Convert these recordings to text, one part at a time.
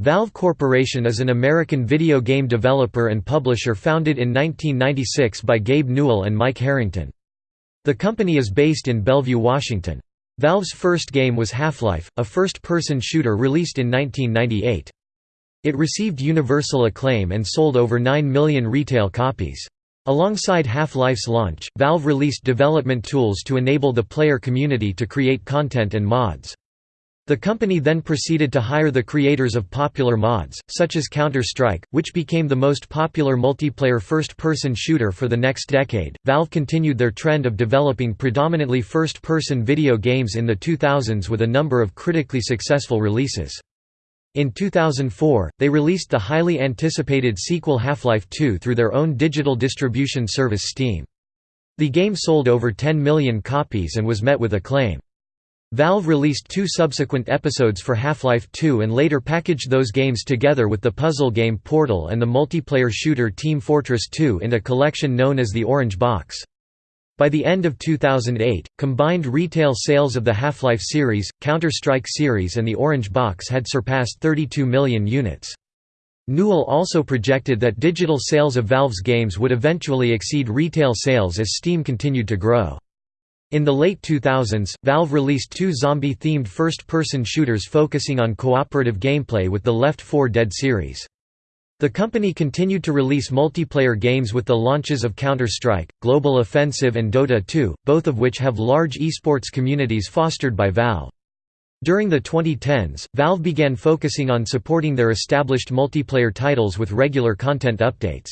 Valve Corporation is an American video game developer and publisher founded in 1996 by Gabe Newell and Mike Harrington. The company is based in Bellevue, Washington. Valve's first game was Half-Life, a first-person shooter released in 1998. It received universal acclaim and sold over 9 million retail copies. Alongside Half-Life's launch, Valve released development tools to enable the player community to create content and mods. The company then proceeded to hire the creators of popular mods, such as Counter-Strike, which became the most popular multiplayer first-person shooter for the next decade. Valve continued their trend of developing predominantly first-person video games in the 2000s with a number of critically successful releases. In 2004, they released the highly anticipated sequel Half-Life 2 through their own digital distribution service Steam. The game sold over 10 million copies and was met with acclaim. Valve released two subsequent episodes for Half-Life 2 and later packaged those games together with the puzzle game Portal and the multiplayer shooter Team Fortress 2 in a collection known as the Orange Box. By the end of 2008, combined retail sales of the Half-Life series, Counter-Strike series and the Orange Box had surpassed 32 million units. Newell also projected that digital sales of Valve's games would eventually exceed retail sales as Steam continued to grow. In the late 2000s, Valve released two zombie-themed first-person shooters focusing on cooperative gameplay with the Left 4 Dead series. The company continued to release multiplayer games with the launches of Counter-Strike, Global Offensive and Dota 2, both of which have large esports communities fostered by Valve. During the 2010s, Valve began focusing on supporting their established multiplayer titles with regular content updates.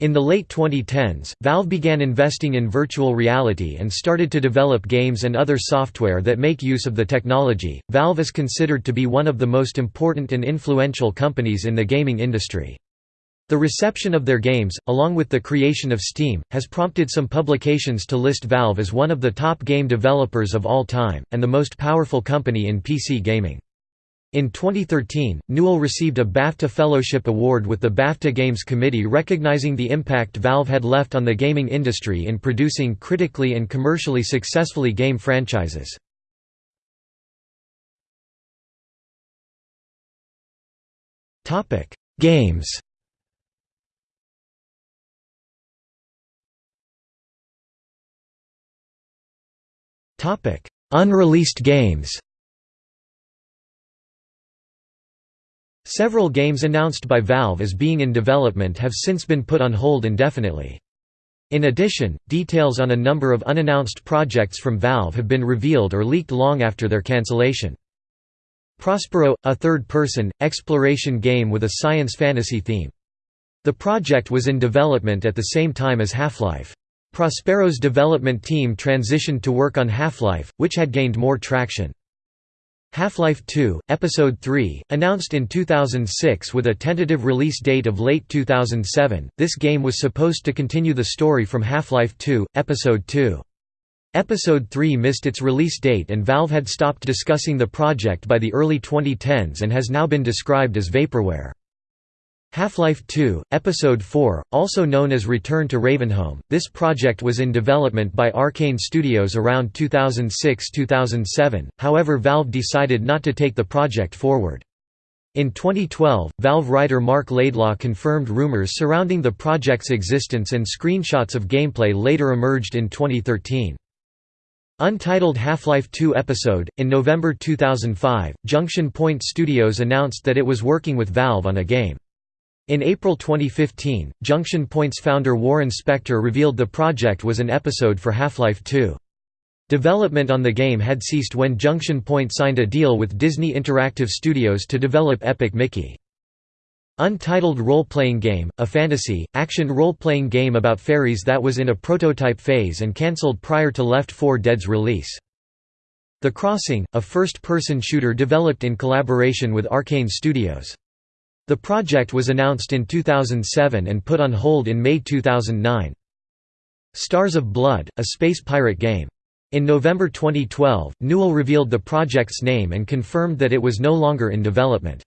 In the late 2010s, Valve began investing in virtual reality and started to develop games and other software that make use of the technology. Valve is considered to be one of the most important and influential companies in the gaming industry. The reception of their games, along with the creation of Steam, has prompted some publications to list Valve as one of the top game developers of all time, and the most powerful company in PC gaming. In 2013, Newell received a BAFTA Fellowship Award with the BAFTA Games Committee recognizing the impact Valve had left on the gaming industry in producing critically and commercially successfully game franchises. Games Unreleased games Several games announced by Valve as being in development have since been put on hold indefinitely. In addition, details on a number of unannounced projects from Valve have been revealed or leaked long after their cancellation. Prospero, a third-person, exploration game with a science fantasy theme. The project was in development at the same time as Half-Life. Prospero's development team transitioned to work on Half-Life, which had gained more traction. Half-Life 2, Episode 3, announced in 2006 with a tentative release date of late 2007, this game was supposed to continue the story from Half-Life 2, Episode 2. Episode 3 missed its release date and Valve had stopped discussing the project by the early 2010s and has now been described as vaporware. Half-Life 2, Episode 4, also known as Return to Ravenholm, this project was in development by Arkane Studios around 2006–2007, however Valve decided not to take the project forward. In 2012, Valve writer Marc Laidlaw confirmed rumors surrounding the project's existence and screenshots of gameplay later emerged in 2013. Untitled Half-Life 2 episode In November 2005, Junction Point Studios announced that it was working with Valve on a game. In April 2015, Junction Point's founder Warren Spector revealed the project was an episode for Half-Life 2. Development on the game had ceased when Junction Point signed a deal with Disney Interactive Studios to develop Epic Mickey. Untitled role-playing game, a fantasy, action role-playing game about fairies that was in a prototype phase and cancelled prior to Left 4 Dead's release. The Crossing, a first-person shooter developed in collaboration with Arkane Studios. The project was announced in 2007 and put on hold in May 2009. Stars of Blood, a space pirate game. In November 2012, Newell revealed the project's name and confirmed that it was no longer in development.